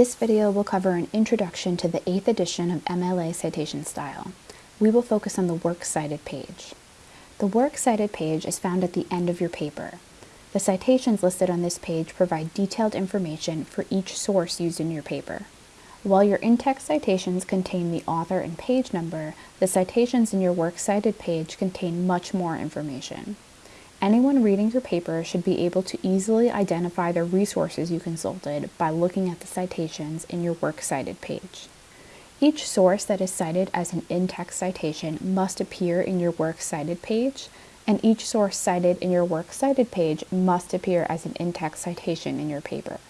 This video will cover an introduction to the 8th edition of MLA citation style. We will focus on the Works Cited page. The Works Cited page is found at the end of your paper. The citations listed on this page provide detailed information for each source used in your paper. While your in-text citations contain the author and page number, the citations in your Works Cited page contain much more information. Anyone reading your paper should be able to easily identify the resources you consulted by looking at the citations in your Works Cited page. Each source that is cited as an in-text citation must appear in your Works Cited page, and each source cited in your Works Cited page must appear as an in-text citation in your paper.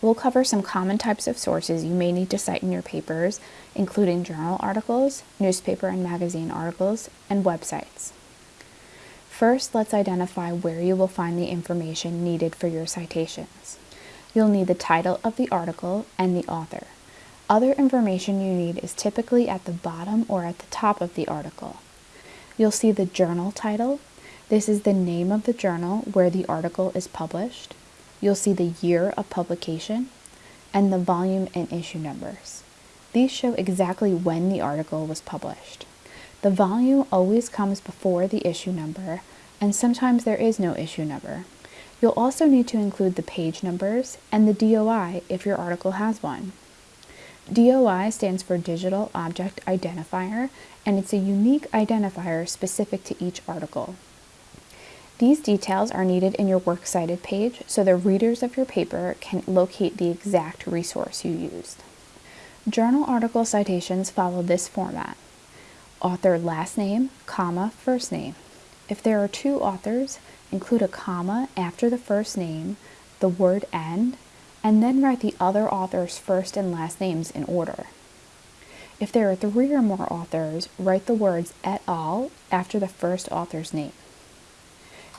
We'll cover some common types of sources you may need to cite in your papers, including journal articles, newspaper and magazine articles, and websites. First, let's identify where you will find the information needed for your citations. You'll need the title of the article and the author. Other information you need is typically at the bottom or at the top of the article. You'll see the journal title. This is the name of the journal where the article is published. You'll see the year of publication and the volume and issue numbers. These show exactly when the article was published. The volume always comes before the issue number, and sometimes there is no issue number. You'll also need to include the page numbers and the DOI if your article has one. DOI stands for Digital Object Identifier, and it's a unique identifier specific to each article. These details are needed in your Works Cited page so the readers of your paper can locate the exact resource you used. Journal article citations follow this format. Author last name, comma, first name. If there are two authors, include a comma after the first name, the word and, and then write the other author's first and last names in order. If there are three or more authors, write the words et al. after the first author's name.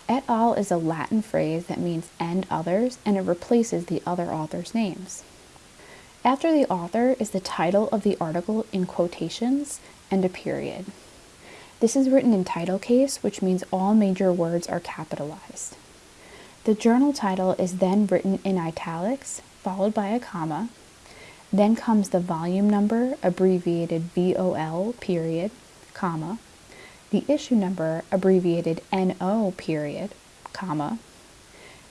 Et al. is a Latin phrase that means and others, and it replaces the other author's names. After the author is the title of the article in quotations and a period. This is written in title case, which means all major words are capitalized. The journal title is then written in italics, followed by a comma. Then comes the volume number, abbreviated VOL, period, comma, the issue number, abbreviated NO period, comma,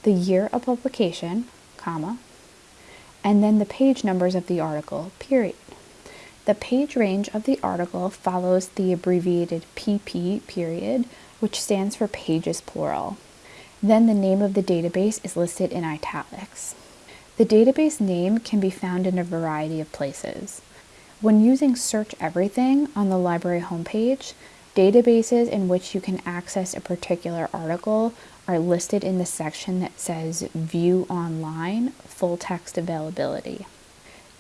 the year of publication, comma, and then the page numbers of the article, period. The page range of the article follows the abbreviated PP period, which stands for pages plural. Then the name of the database is listed in italics. The database name can be found in a variety of places. When using Search Everything on the library homepage, Databases in which you can access a particular article are listed in the section that says View Online Full Text Availability.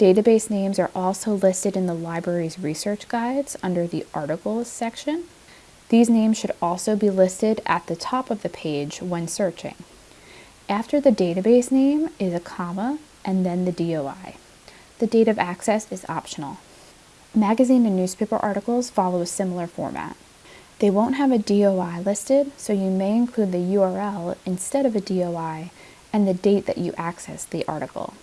Database names are also listed in the library's research guides under the Articles section. These names should also be listed at the top of the page when searching. After the database name is a comma and then the DOI. The date of access is optional. Magazine and newspaper articles follow a similar format. They won't have a DOI listed, so you may include the URL instead of a DOI and the date that you accessed the article.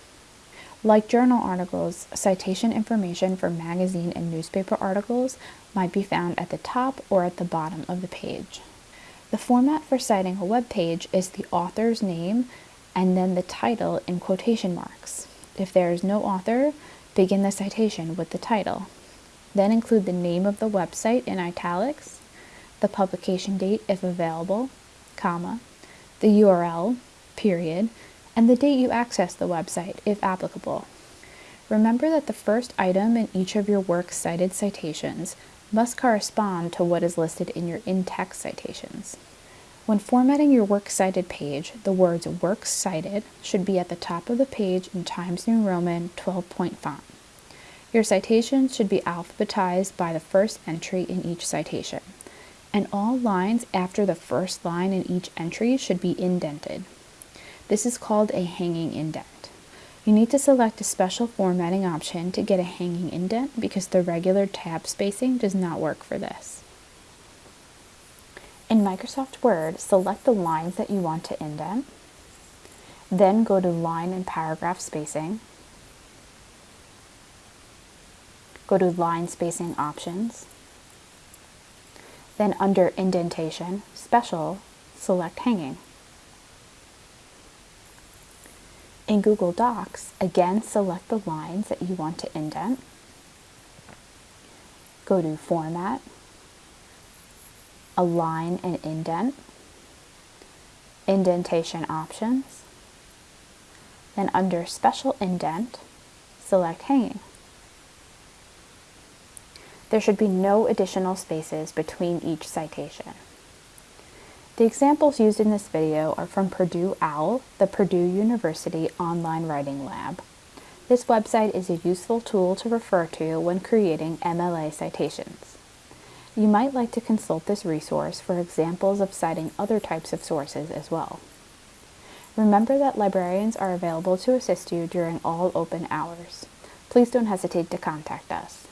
Like journal articles, citation information for magazine and newspaper articles might be found at the top or at the bottom of the page. The format for citing a web page is the author's name and then the title in quotation marks. If there is no author, begin the citation with the title. Then include the name of the website in italics, the publication date if available, comma, the URL, period, and the date you access the website if applicable. Remember that the first item in each of your works cited citations must correspond to what is listed in your in-text citations. When formatting your works cited page, the words works cited should be at the top of the page in Times New Roman 12 point font. Your citations should be alphabetized by the first entry in each citation, and all lines after the first line in each entry should be indented. This is called a hanging indent. You need to select a special formatting option to get a hanging indent because the regular tab spacing does not work for this. In Microsoft Word, select the lines that you want to indent, then go to Line and Paragraph Spacing, go to line spacing options. Then under indentation, special, select hanging. In Google Docs, again select the lines that you want to indent. Go to Format, Align and Indent, Indentation Options, then under Special Indent, select Hanging. There should be no additional spaces between each citation. The examples used in this video are from Purdue OWL, the Purdue University Online Writing Lab. This website is a useful tool to refer to when creating MLA citations. You might like to consult this resource for examples of citing other types of sources as well. Remember that librarians are available to assist you during all open hours. Please don't hesitate to contact us.